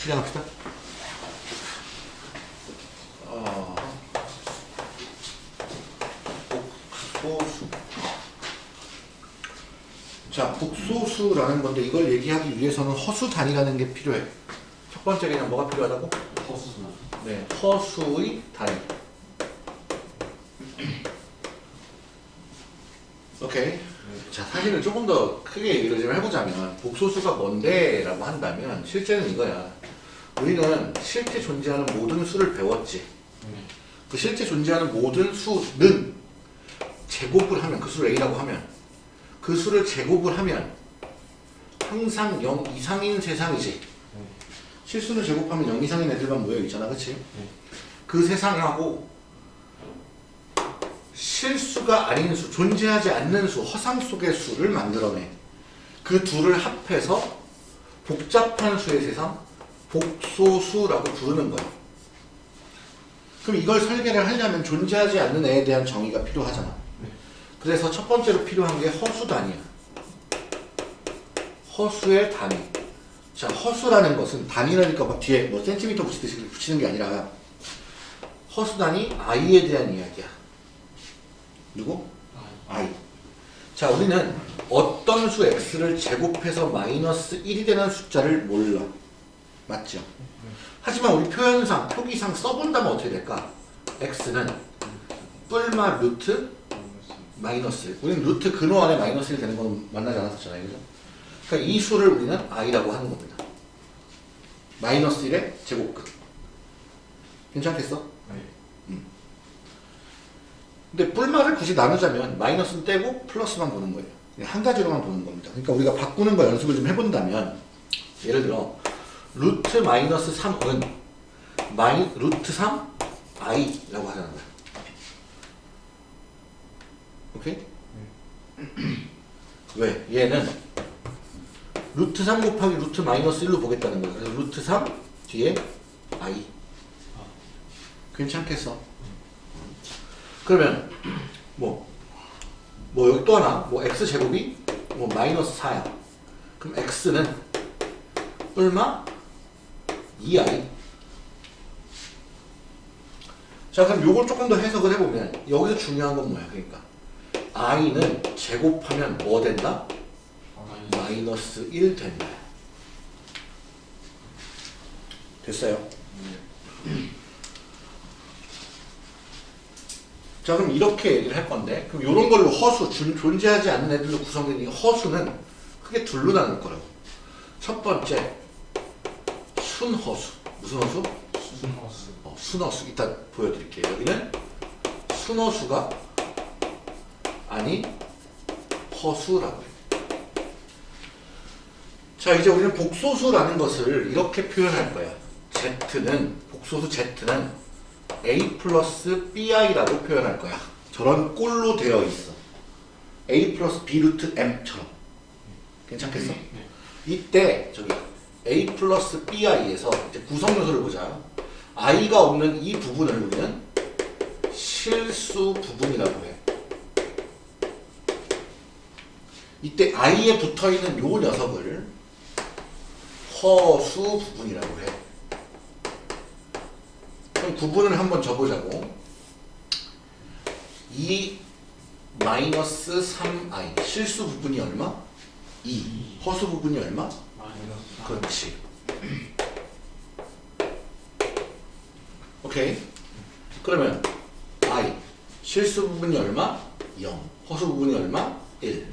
실행합시다. 어, 복소수. 자, 복소수라는 건데 이걸 얘기하기 위해서는 허수 단위라는 게 필요해. 첫 번째 개념 뭐가 필요하다고? 허수. 네, 허수의 단위. 오케이. 자, 사실은 조금 더 크게 얘기를 좀 해보자면 복소수가 뭔데? 라고 한다면 실제는 이거야. 우리는 실제 존재하는 모든 수를 배웠지. 네. 그 실제 존재하는 모든 수는 제곱을 하면 그 수를 A라고 하면 그 수를 제곱을 하면 항상 0 이상인 세상이지. 실수를 제곱하면 0 이상인 애들만 모여 있잖아. 그치? 그 세상하고 실수가 아닌 수, 존재하지 않는 수, 허상 속의 수를 만들어내. 그 둘을 합해서 복잡한 수의 세상, 복소수라고 부르는 거야. 그럼 이걸 설계를 하려면 존재하지 않는 애에 대한 정의가 필요하잖아. 그래서 첫 번째로 필요한 게 허수 단위야. 허수의 단위. 자, 허수라는 것은 단위라니까 막 뒤에 뭐 센티미터 붙이듯이 붙이는 게 아니라 허수 단위 i에 대한 이야기야. 누구? i. 자, 우리는 어떤 수 x를 제곱해서 마이너스 1이 되는 숫자를 몰라. 맞죠? 하지만 우리 표현상, 표기상 써본다면 어떻게 될까? x는 뿔마 루트 마이너스 1. 우리는 루트 근호 안에 마이너스 1 되는 건 만나지 않았었잖아요. 그죠? 그러니까 이 수를 우리는 i라고 하는 겁니다. 마이너스 1의 제곱끝. 괜찮겠어? 네. 근데 플마를 굳이 나누자면 마이너스는 떼고 플러스만 보는 거예요. 한 가지로만 보는 겁니다. 그러니까 우리가 바꾸는 거 연습을 좀 해본다면 예를 들어 루트 마이너스 3은 마이 루트 3 i라고 하자는 거야. 오케이? 왜? 얘는 루트 3 곱하기 루트 마이너스 1로 보겠다는 거야. 그래서 루트 3 뒤에 i. 괜찮겠어? 그러면 뭐, 뭐 여기 또 하나 뭐 x 제곱이 뭐 마이너스 4야. 그럼 x는 얼마? 2i. 자 그럼 요걸 조금 더 해석을 해보면 여기서 중요한 건 뭐야? 그러니까 i는 제곱하면 뭐 된다? 마이너스 1 된다. 됐어요? 자 그럼 이렇게 얘기를 할 건데 그럼 이런 걸로 허수 준- 존재하지 않는 애들로 구성된 이 허수는 크게 둘로 나눌 거라고 첫 번째 순허수 무슨 허수? 수순 허수. 어, 순허수 이따 보여드릴게요 여기는 순허수가 아닌 허수라고 해요 자 이제 우리는 복소수라는 것을 이렇게 표현할 거야 Z는 복소수 Z는 A 플러스 BI라고 표현할 거야. 저런 꼴로 되어 있어. A 플러스 B 루트 M처럼. 괜찮겠어? 네. 이때 저기 A 플러스 BI에서 구성 요소를 보자. I가 없는 이 부분을 우리는 실수 부분이라고 해. 이때 I에 붙어 있는 요 녀석을 허수 부분이라고 해. 그럼 구분을 한번 접어자고 2 마이너스 3i 실수 부분이 얼마? 2 허수 부분이 얼마? 그렇지 오케이 그러면 i 실수 부분이 얼마? 0 허수 부분이 얼마? 1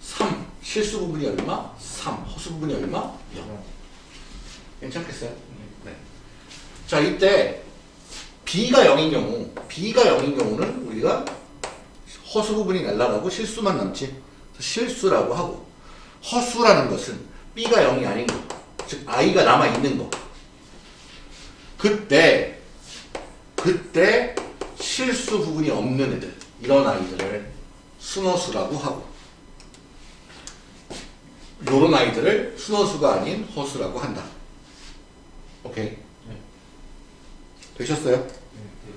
3 실수 부분이 얼마? 3 허수 부분이 얼마? 0 괜찮겠어요? 네. 자 이때 b가 0인 경우 b가 0인 경우는 우리가 허수 부분이 날라가고 실수만 남지 실수라고 하고 허수라는 것은 b가 0이 아닌 거, 즉 i가 남아 있는 거. 그때 그때 실수 부분이 없는 애들 이런 아이들을 순허수라고 하고 요런 아이들을 순허수가 아닌 허수라고 한다. 오케이. 네. 되셨어요? 네. 네.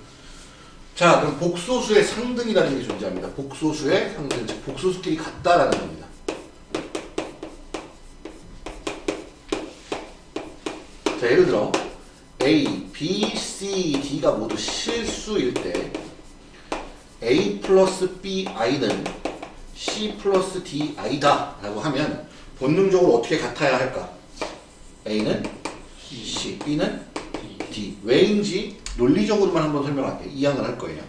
자, 그럼 복소수의 상등이라는 게 존재합니다. 복소수의 상등, 즉 복소수끼리 같다라는 겁니다. 자 예를 들어 A, B, C, D가 모두 실수일 때 A 플러스 B, I는 C 플러스 D, I다 라고 하면 본능적으로 어떻게 같아야 할까? A는 C, B는 D. 왜인지 논리적으로만 한번 설명할게요. 이항을 할 거예요.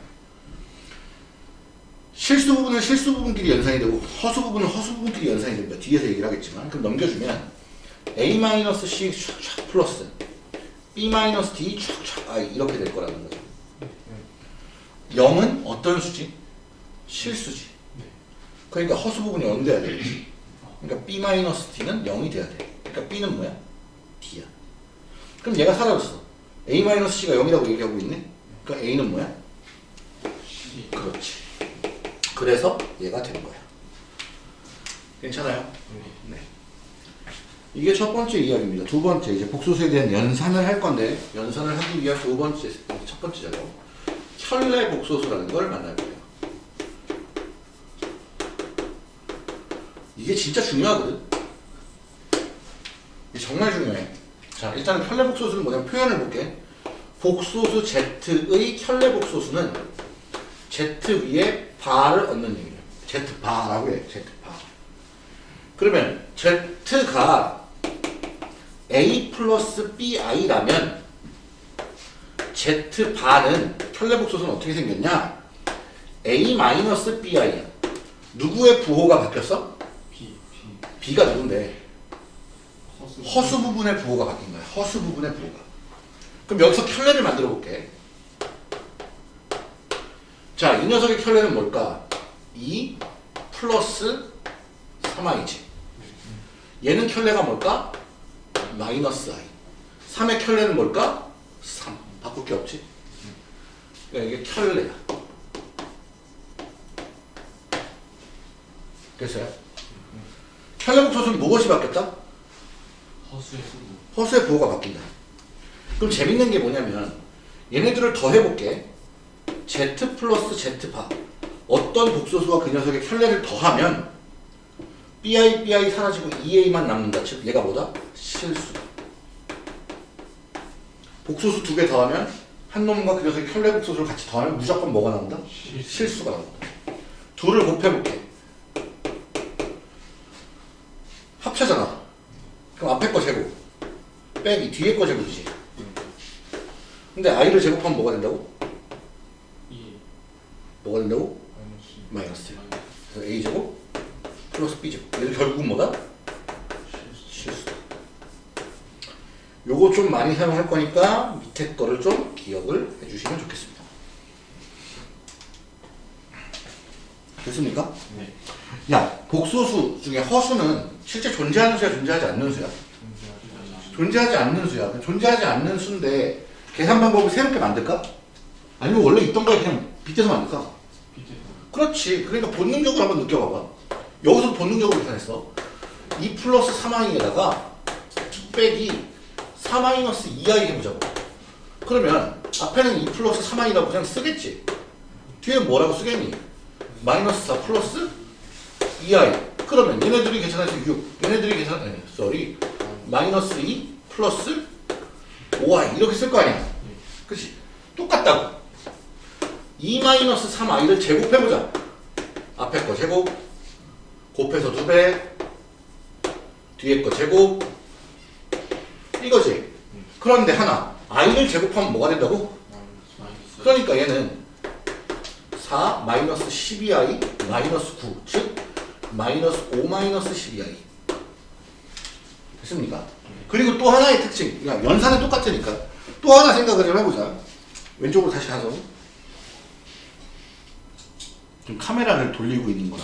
실수 부분은 실수 부분끼리 연산이 되고 허수 부분은 허수 부분끼리 연산이 됩니다. 뒤에서 얘기를 하겠지만 그럼 넘겨주면 A-C 촥촥 플러스 B-D 촥촥 I 이렇게 될 거라는 거죠. 0은 어떤 수지? 실수지. 네. 그러니까 허수 부분이 0 돼야 돼. 그러니까 B-D는 0이 돼야 돼. 그러니까 B는 뭐야? D야. 그럼 얘가 사라졌어. A-C가 0이라고 얘기하고 있네? 그러니까 A는 뭐야? C. 그렇지. 그래서 얘가 된 거야. 괜찮아요? 네. 네. 이게 첫 번째 이야기입니다. 두 번째 이제 복소수에 대한 연산을 할 건데 연산을 하기 위한 두 번째 첫 번째 작업 혈내 복소수라는 걸 만날 거예요. 이게 진짜 중요하거든. 이게 정말 중요해. 자 일단은 혈내 복소수는 뭐냐면 표현을 볼게. 복소수 Z의 혈내 복소수는 Z 위에 바를 얻는 얘기예요. Z 바라고 해. Z 바. 그러면 Z가 A 플러스 BI라면 Z 바는 혈내복소수는 어떻게 생겼냐? A 마이너스 BI야. 누구의 부호가 바뀌었어? B. B. B가 누군데? 허수. 허수 부분의 부호가 바뀐 거야. 허수 부분의 부호가. 그럼 여기서 켤레를 만들어 볼게. 자, 이 녀석의 켤레는 뭘까? 2 플러스 3i지. 얘는 켤레가 뭘까? 마이너스 i. 3의 켤레는 뭘까? 3. 바꿀 게 없지? 그러니까 이게 켤레야. 됐어요? 켤레 복소수는 무엇이 바뀌었다? 허수의 수구. 허수의 부호가 바뀐다. 그럼 재밌는 게 뭐냐면 얘네들을 더해볼게. z 플러스 z파 어떤 복소수와 그 녀석의 켤레를 더하면 bi, bi 사라지고 2a만 남는다. 즉 얘가 뭐다? 실수다. 복소수 두 개 더하면 한 놈과 그 녀석의 켤레 복소수를 같이 더하면 무조건 뭐가 나온다? 실수. 실수가 나온다. 둘을 곱해볼게. 합쳐잖아. 그럼 앞에 거 제곱. 빼기 뒤에 거 제곱이지. 근데 i를 제곱하면 뭐가 된다고? 2. 뭐가 된다고? 마이너스. 마이너스. 그래서 a 제곱 플러스 b 제곱. 얘도 결국은 뭐다? 실수. 요거 좀 많이 사용할 거니까 밑에 거를 좀 기억을 해주시면 좋겠습니다. 됐습니까? 네. 야, 복소수 중에 허수는 실제 존재하는 수야, 존재하지 않는 수야? 존재하지 않는 수야. 존재하지 않는 수인데 계산 방법을 새롭게 만들까? 아니면 원래 있던 거에 그냥 빗대서 만들까? 그렇지. 그러니까 본능적으로 한번 느껴봐봐. 여기서 본능적으로 계산했어. 2 플러스 3i에다가 빼기 4 마이너스 2i 해보자고. 그러면 앞에는 2 플러스 3i라고 그냥 쓰겠지. 뒤에 뭐라고 쓰겠니? 마이너스 4 플러스 2i. 그러면 얘네들이 계산해서 6. 얘네들이 계산, 아니, sorry. 마이너스 2 플러스 5i. 이렇게 쓸 거 아니야. 그치? 똑같다고. 2 마이너스 3i를 제곱해보자. 앞에 거 제곱, 곱해서 2배, 뒤에 거 제곱, 이거지. 그런데 하나, i를 제곱하면 뭐가 된다고? 그러니까 얘는 4 마이너스 12i 마이너스 9, 즉 마이너스 5 마이너스 12i. 됐습니까? 그리고 또 하나의 특징, 그냥 연산은 똑같으니까 또 하나 생각을 좀 해보자. 왼쪽으로 다시 가서 지금 카메라를 돌리고 있는 거라.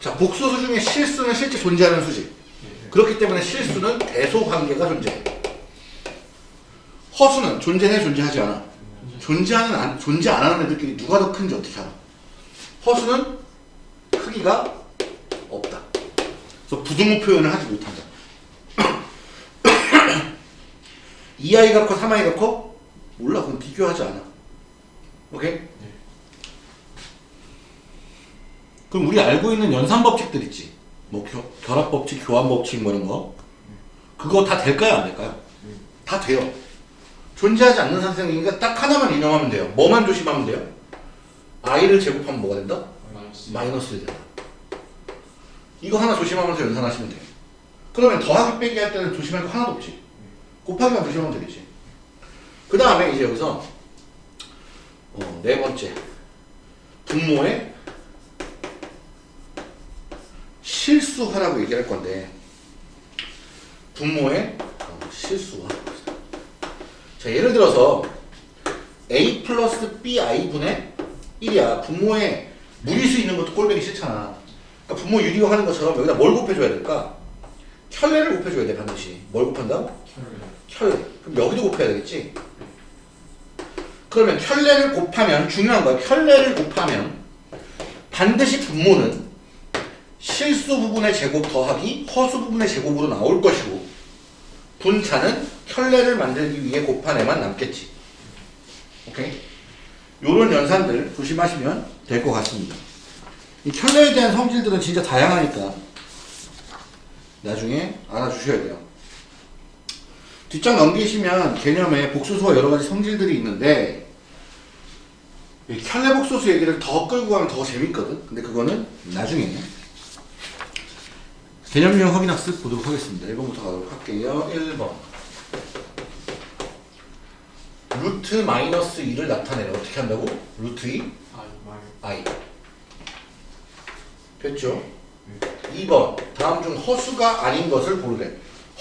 자, 복소수 중에 실수는 실제 존재하는 수지. 네. 그렇기 때문에 실수는 대소 관계가 존재해. 허수는 존재해 존재하지 않아. 존재하는 안, 존재 안 하는 애들끼리 누가 더 큰지 어떻게 알아? 허수는 크기가 없다. 그래서 부등호 표현을 하지 못한다. 2i가 커 3i가 커? 몰라 그건 비교하지 않아. 오케이? 그럼 우리 알고 있는 연산 법칙들 있지. 뭐 겨, 결합 법칙, 교환 법칙 뭐 이런 거. 그거 다 될까요? 안 될까요? 다 돼요. 존재하지 않는 상승이니까 딱 하나만 인용하면 돼요. 뭐만 조심하면 돼요? i를 제곱하면 뭐가 된다? 마이너스 마이너스 1 된다. 이거 하나 조심하면서 연산하시면 돼요. 그러면 더하기 빼기 할 때는 조심할 거 하나도 없지. 곱하기만 조심하면 되겠지. 그 다음에 이제 여기서 어, 네 번째 분모의 실수하라고 얘기할 건데 분모의 어, 실수화 자 예를 들어서 a 플러스 bi 분의 1이야. 분모에 무리수 있는 것도 꼴보기 싫잖아. 그러니까 분모 유리화 하는 것처럼 여기다 뭘 곱해줘야 될까? 켤레를 곱해줘야 돼 반드시. 뭘 곱한다? 혈 켤레. 그럼 여기도 곱해야 되겠지? 그러면 켤레를 곱하면 중요한 거야. 켤레를 곱하면 반드시 분모는 실수 부분의 제곱 더하기 허수 부분의 제곱으로 나올 것이고 분차는 켤레를 만들기 위해 곱한에만 남겠지 오케이? 요런 연산들 조심하시면 될 것 같습니다 이 켤레에 대한 성질들은 진짜 다양하니까 나중에 알아주셔야 돼요 뒷장 넘기시면 개념에 복소수와 여러 가지 성질들이 있는데 이 켤레 복소수 얘기를 더 끌고 가면 더 재밌거든. 근데 그거는 나중에 개념 유형 확인 학습 보도록 하겠습니다. 1번부터 가도록 할게요. 1번 루트 마이너스 2를 나타내려 어떻게 한다고? 루트 2 i 마이 i 됐죠? 2번 다음 중 허수가 아닌 것을 고르래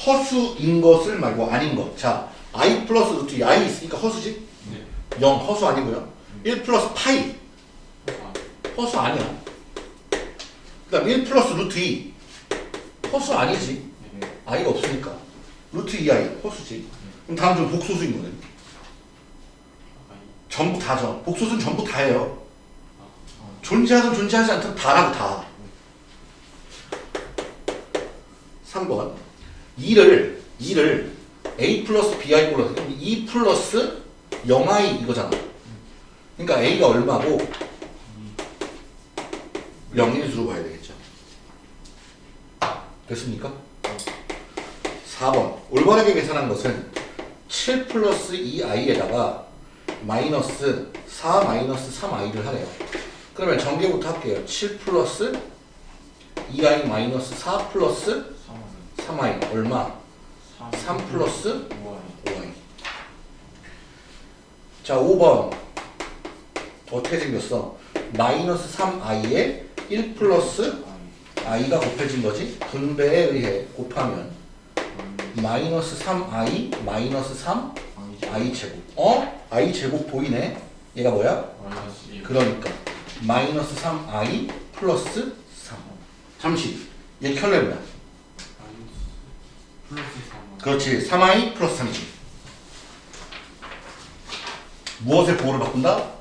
허수인 것을 말고 아닌 것. 자, i 플러스 루트 2 i 있으니까 허수지? 네 0 허수 아니고요. 1 플러스 파이 아, 허수 아니야. 그 다음 1 플러스 루트 2 허수 아니지. 네 i가 없으니까. 루트 2i 허수지. 그럼 다음 중 복소수인 거네. 전부 다죠. 복소수는 전부 다예요. 존재하든 존재하지 않든 다라고 다. 3번 2를 2를 a 플러스 bi 플러스 2 플러스 0i 이거잖아. 그러니까 a가 얼마고 0인수로 봐야 되겠죠. 됐습니까? 4번 올바르게 계산한 것은 7 플러스 2i에다가 마이너스 4 마이너스 3i를 하래요. 그러면 전개부터 할게요. 7 플러스 2i 마이너스 4 플러스 3은 3i 얼마? 3 플러스 5아이 5i. 자 5번 어떻게 생겼어? 마이너스 3i에 1 플러스 아이 i가 곱해진 거지? 분배에 의해 곱하면 마이너스 마이너스 3i 마이너스 3 아니죠 i 제곱. 어? i 제곱 보이네. 얘가 뭐야? 마이너스 1 그러니까 마이너스 3i 플러스 3. 잠시. 얘 켤레 뭐야? 마이너스 플러스 3 그렇지. 3i 플러스 3이지. 무엇의 보호를 바꾼다?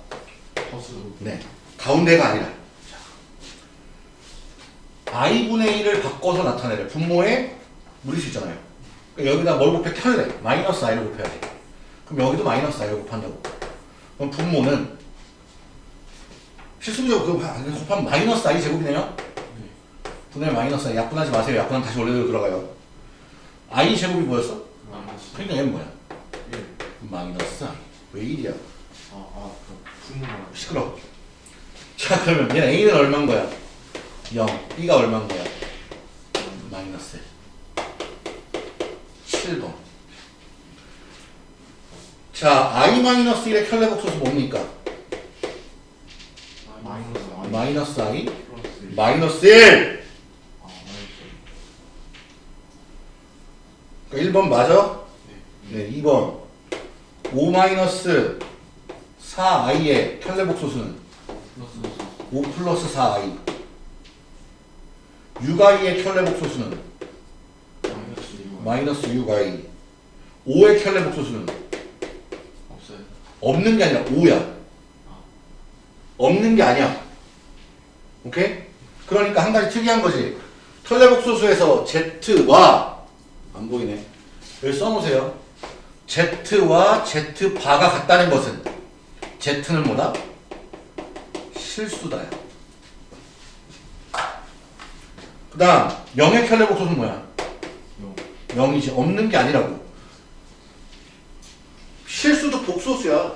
네. 가운데가 아니라. 자. i분의 1을 바꿔서 나타내래. 분모에 무리수 있잖아요. 그러니까 여기다 뭘 곱해? 켤레. 마이너스 i를 곱해야 돼. 그럼 여기도 마이너스 i를 곱한다고. 그럼 분모는 실수적으로. 곱하면 마이너스 i 제곱이네요. 네 분의 마이너스 i. 약분하지 마세요. 약분하면 다시 원래대로 들어가요. i 제곱이 뭐였어? 마이너스 그러니까 얘는 뭐야? 1 마이너스 i. 왜 1이야? 아아 그 분모가 시끄러. 자 그러면 얘는 a는 얼마인 거야? 0. b가 얼마인 거야? 마이너스 7번. 자 i 마이너스 1의 켤레 복소수 뭡니까? 마이너스 i 플러스 1 마이너스 1. 아 마이너스 그러니까 1번 맞아? 네 네. 2번 5 마이너스 4i의 켤레 복소수는 플러스 5 플러스 4i 6i의 켤레 복소수는 4 마이너스 6 마이너스 6i 5의 켤레 복소수는 없어요. 없는 게 아니라 5야. 없는 게 아니야. 오케이? 그러니까 한 가지 특이한 거지. 켤레 복소수에서 z와 안 보이네. 여기 써놓으세요. Z와 z바가 같다는 것은 z는 뭐다? 실수다야 그 다음 0의 켤레 복소수는 뭐야? 0 0이지. 없는 게 아니라고. 실수도 복소수야.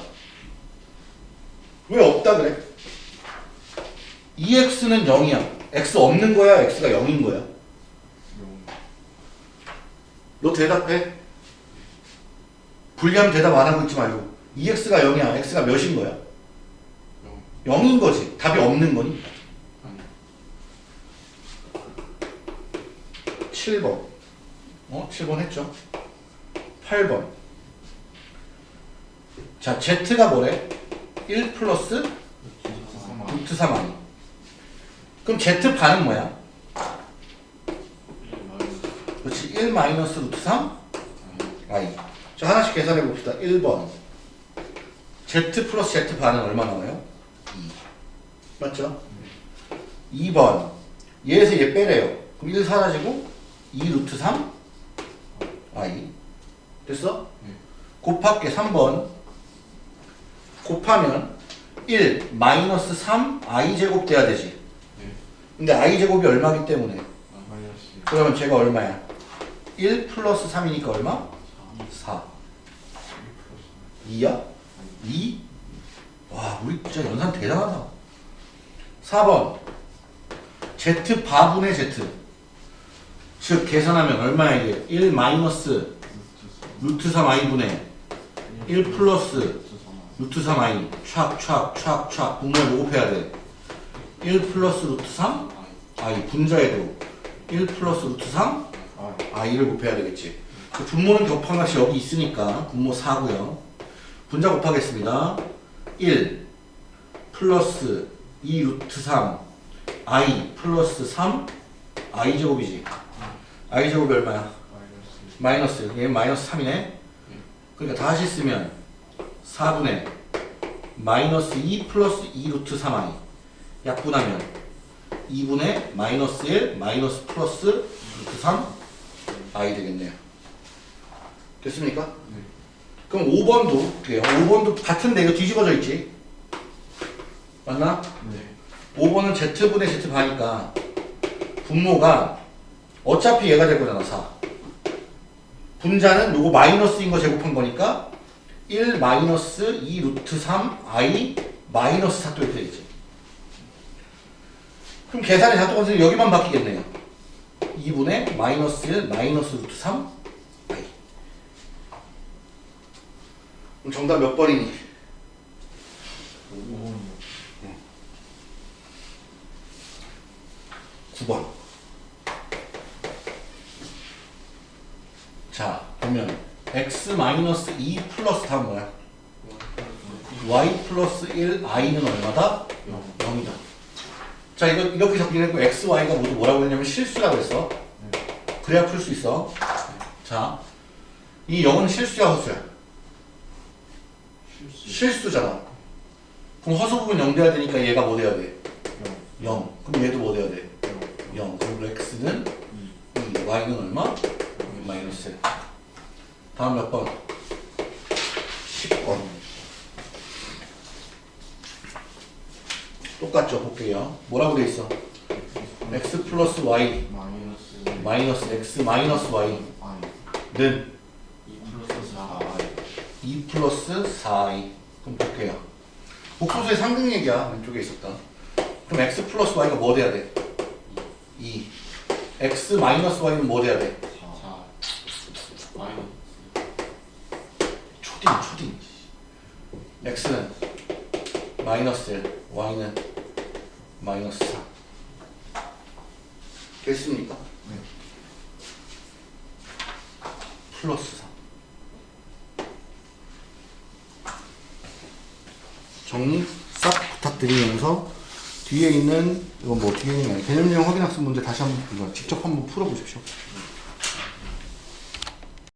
왜 없다 그래? 2x는 0이야. X 없는 거야? X가 0인 거야? 너 대답해. 불리하면 대답 안 하고 있지 말고. 2x가 0이야. X가 몇인 거야? 0인 거지. 답이 없는 거니 7번. 어? 7번 했죠? 8번. 자 z가 뭐래? 1 플러스 루트 3 아니. 그럼 z 반은 뭐야? 그렇지 1 마이너스 루트 3 i 자 하나씩 계산해 봅시다. 1번. Z 플러스 z 반은 얼마 나와요? 2 맞죠? 2번. 얘에서 얘 빼래요. 그럼 1 사라지고 2 루트 3 i 됐어? 네. 곱할게 3번 곱하면 1 마이너스 3 i 제곱 돼야 되지 네. 근데 i 제곱이 얼마기 때문에 마이너스 그러면 제가 얼마야? 1 플러스 3이니까 얼마? 4 2야? 2? 와 우리 진짜 연산 대단하다 4번 z 바분의 z 즉 계산하면 얼마야 이게? 1 마이너스 루트 3 i분의 1 플러스 루트 3 i 촥촥촥촥. 분모에 뭐 곱해야 돼? 1 플러스 루트 3 i 분자에도 1 플러스 루트 3 i를 곱해야 되겠지. 그 분모는 결과값이 여기 있으니까 분모 4고요. 분자 곱하겠습니다. 1 플러스 2 루트 3 i 플러스 3 i 제곱이지 i 제곱이 얼마야? 마이너스 얘 마이너스 3이네 그러니까 다시 쓰면 4분의 마이너스 2 플러스 2 루트 3i 약분하면 2분의 마이너스 1 마이너스 플러스 루트 3 i 되겠네요 됐습니까? 네. 그럼 5번도 그래요 5번도 같은데 이거 뒤집어져 있지 맞나? 네 5번은 z분의 z 반이니까 분모가 어차피 얘가 될 거잖아 4 분자는 요거 마이너스인 거 제곱한 거니까 1 마이너스 2 루트 3 i 마이너스 4또 이렇게 되겠지. 그럼 계산이 다 똑같으니 여기만 바뀌겠네요 2분의 마이너스 1 마이너스 루트 3 i 그럼 정답 몇 번이니? 9번. 자, 보면 x 마이너스 2 플러스 다음 뭐야? y 플러스 1 i는 얼마다? 0이다. 자, 이거 이렇게 적기했고 x, y가 모두 뭐라고 했냐면 실수라고 했어. 그래야 풀 수 있어. 자, 이 0은 실수야, 허수야? 실수 잖아. 그럼 허수 부분 0 돼야 되니까 얘가 뭐 돼야 돼? 0. 그럼 얘도 뭐 돼야 돼? 0. 그리고 x는 2, y는 얼마? 마이너스 1. 다음 몇 번? 10번. 똑같죠? 볼게요. 뭐라고 돼 있어? x 플러스 y 마이너스 마이너스 x 마이너스 y는 아이 2 플러스 4i 2 플러스 4i. 그럼 볼게요. 복소수의 상등 얘기야. 왼쪽에 있었다. 그럼 x 플러스 y가 뭐 돼야 돼? 2. x 마이너스 y는 뭐 돼야 돼? 4 마이너스 초딩 초딩. X는 마이너스 1 y는 마이너스 4 됐습니까? 네. 플러스 3 정리 싹 부탁드리면서 뒤에 있는 이건 뭐 뒤에 있는 개념형 확인학습 문제 다시 한번 직접 한번 풀어보십시오